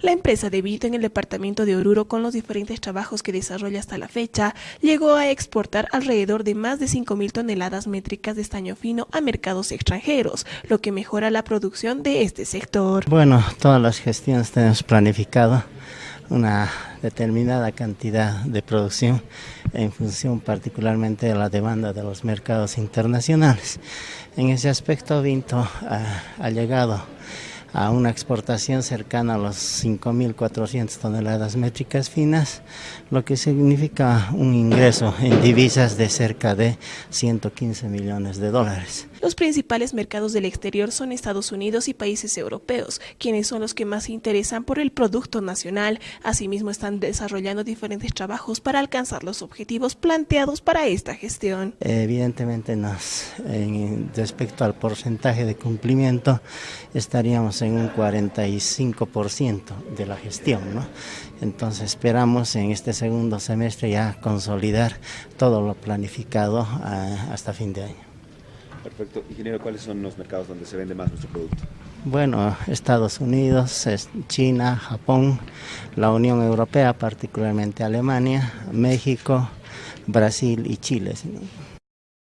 La empresa de Vito en el departamento de Oruro, con los diferentes trabajos que desarrolla hasta la fecha, llegó a exportar alrededor de más de 5.000 toneladas métricas de estaño fino a mercados extranjeros, lo que mejora la producción de este sector. Bueno, todas las gestiones tenemos planificado una determinada cantidad de producción en función particularmente de la demanda de los mercados internacionales. En ese aspecto, Vinto ha, ha llegado a una exportación cercana a los 5.400 toneladas métricas finas, lo que significa un ingreso en divisas de cerca de 115 millones de dólares. Los principales mercados del exterior son Estados Unidos y países europeos, quienes son los que más se interesan por el producto nacional. Asimismo, están desarrollando diferentes trabajos para alcanzar los objetivos planteados para esta gestión. Evidentemente, nos, en, respecto al porcentaje de cumplimiento, estaríamos en un 45% de la gestión. ¿no? Entonces, esperamos en este segundo semestre ya consolidar todo lo planificado uh, hasta fin de año. Perfecto. Ingeniero, ¿cuáles son los mercados donde se vende más nuestro producto? Bueno, Estados Unidos, China, Japón, la Unión Europea, particularmente Alemania, México, Brasil y Chile. ¿sí?